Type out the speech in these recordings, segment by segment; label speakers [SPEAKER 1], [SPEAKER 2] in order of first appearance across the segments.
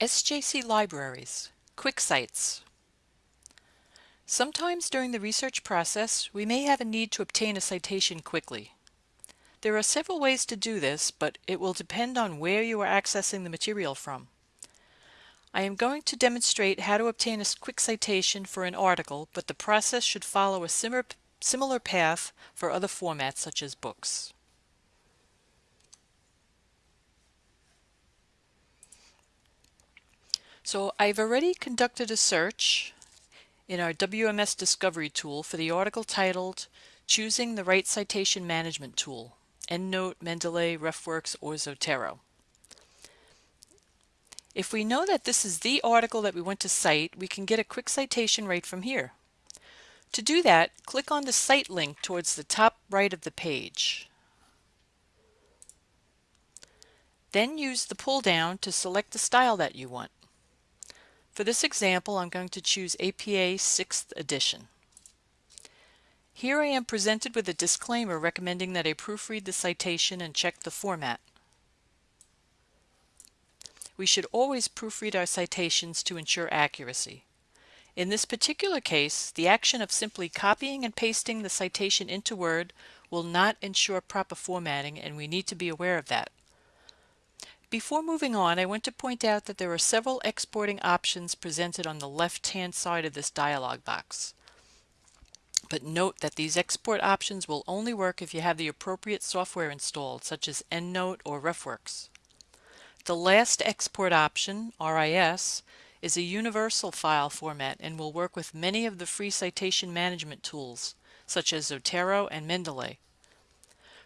[SPEAKER 1] SJC Libraries, Quick Cites. Sometimes during the research process, we may have a need to obtain a citation quickly. There are several ways to do this, but it will depend on where you are accessing the material from. I am going to demonstrate how to obtain a quick citation for an article, but the process should follow a similar, similar path for other formats such as books. So I've already conducted a search in our WMS Discovery tool for the article titled Choosing the Right Citation Management Tool, EndNote, Mendeley, RefWorks, or Zotero. If we know that this is the article that we want to cite, we can get a quick citation right from here. To do that, click on the Cite link towards the top right of the page. Then use the pull down to select the style that you want. For this example, I'm going to choose APA 6th edition. Here I am presented with a disclaimer recommending that I proofread the citation and check the format. We should always proofread our citations to ensure accuracy. In this particular case, the action of simply copying and pasting the citation into Word will not ensure proper formatting and we need to be aware of that. Before moving on, I want to point out that there are several exporting options presented on the left-hand side of this dialog box. But note that these export options will only work if you have the appropriate software installed, such as EndNote or RefWorks. The last export option, RIS, is a universal file format and will work with many of the free citation management tools, such as Zotero and Mendeley.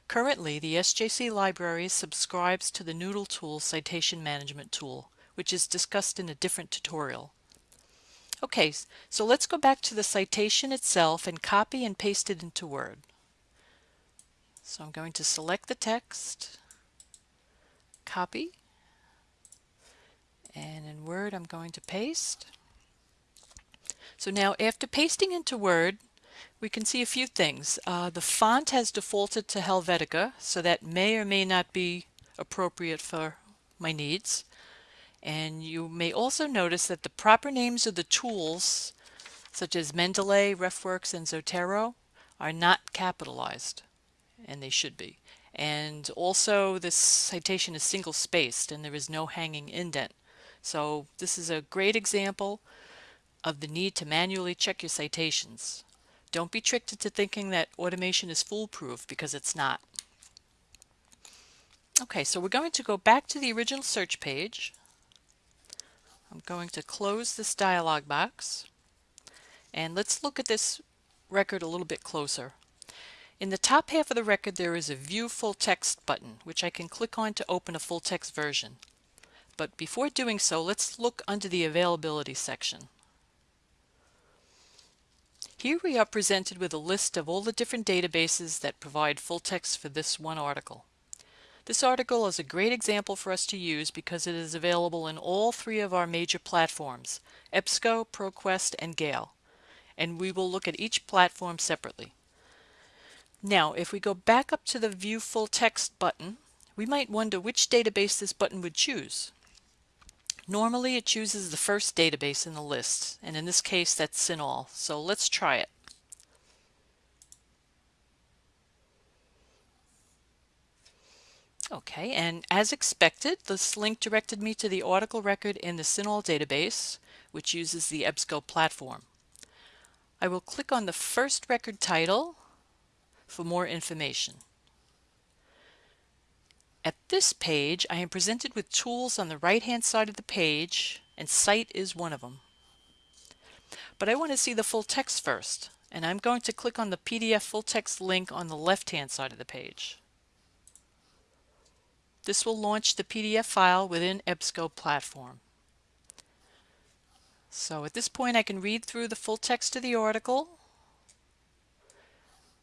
[SPEAKER 1] Currently, the SJC Library subscribes to the Noodle Tool Citation Management tool, which is discussed in a different tutorial. Okay, so let's go back to the citation itself and copy and paste it into Word. So I'm going to select the text, copy, and in Word I'm going to paste. So now after pasting into Word, we can see a few things. Uh, the font has defaulted to Helvetica, so that may or may not be appropriate for my needs. And you may also notice that the proper names of the tools, such as Mendeley, RefWorks, and Zotero, are not capitalized, and they should be. And also this citation is single spaced and there is no hanging indent. So this is a great example of the need to manually check your citations. Don't be tricked into thinking that automation is foolproof because it's not. Okay, so we're going to go back to the original search page. I'm going to close this dialog box and let's look at this record a little bit closer. In the top half of the record there is a View Full Text button which I can click on to open a full text version. But before doing so, let's look under the Availability section. Here we are presented with a list of all the different databases that provide full text for this one article. This article is a great example for us to use because it is available in all three of our major platforms, EBSCO, ProQuest, and Gale, and we will look at each platform separately. Now, if we go back up to the View Full Text button, we might wonder which database this button would choose. Normally it chooses the first database in the list, and in this case that's CINAHL, so let's try it. Okay, and as expected, this link directed me to the article record in the CINAHL database, which uses the EBSCO platform. I will click on the first record title for more information. At this page, I am presented with tools on the right-hand side of the page, and Cite is one of them. But I want to see the full text first, and I'm going to click on the PDF full text link on the left-hand side of the page. This will launch the PDF file within EBSCO platform. So at this point I can read through the full text of the article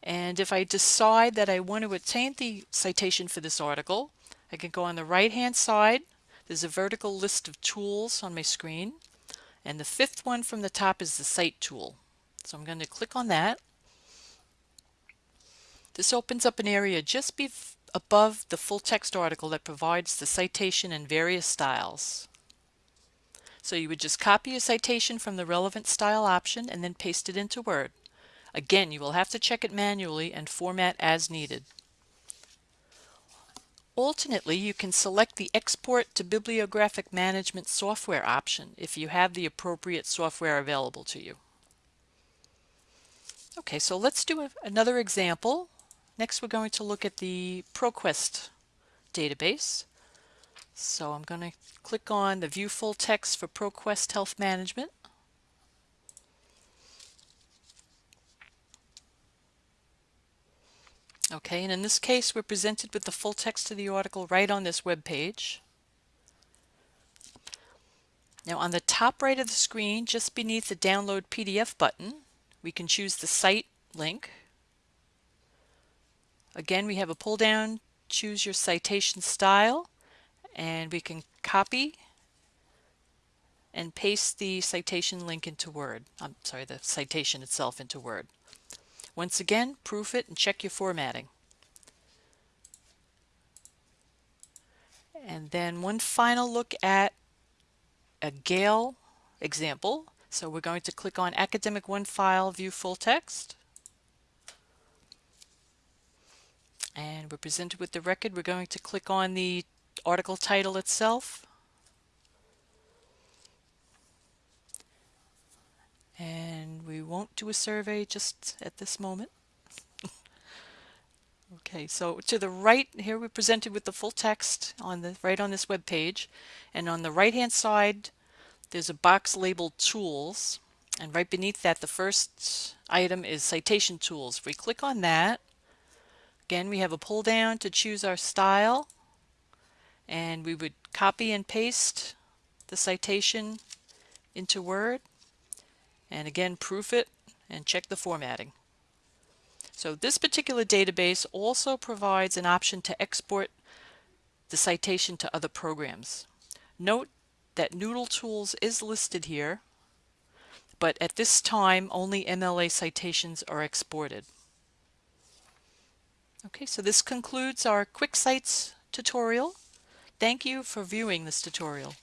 [SPEAKER 1] and if I decide that I want to obtain the citation for this article, I can go on the right hand side. There's a vertical list of tools on my screen. And the fifth one from the top is the Cite tool. So I'm going to click on that. This opens up an area just above the full text article that provides the citation in various styles. So you would just copy a citation from the relevant style option and then paste it into Word. Again, you will have to check it manually and format as needed. Alternately, you can select the Export to Bibliographic Management software option if you have the appropriate software available to you. Okay, so let's do a, another example. Next, we're going to look at the ProQuest database. So I'm going to click on the View Full Text for ProQuest Health Management. Okay, and in this case, we're presented with the full text of the article right on this web page. Now on the top right of the screen, just beneath the Download PDF button, we can choose the Cite link. Again, we have a pull down, choose your citation style, and we can copy and paste the citation link into Word. I'm sorry, the citation itself into Word. Once again, proof it and check your formatting. And then one final look at a Gale example. So we're going to click on Academic OneFile, View Full Text. And we're presented with the record. We're going to click on the article title itself. And we won't do a survey just at this moment. okay, so to the right here we're presented with the full text on the right on this web page. And on the right hand side there's a box labeled Tools. And right beneath that the first item is Citation Tools. If we click on that, again we have a pull down to choose our style and we would copy and paste the citation into Word and again proof it and check the formatting. So this particular database also provides an option to export the citation to other programs. Note that Noodle Tools is listed here, but at this time only MLA citations are exported. Okay, so this concludes our Quick Cites tutorial. Thank you for viewing this tutorial.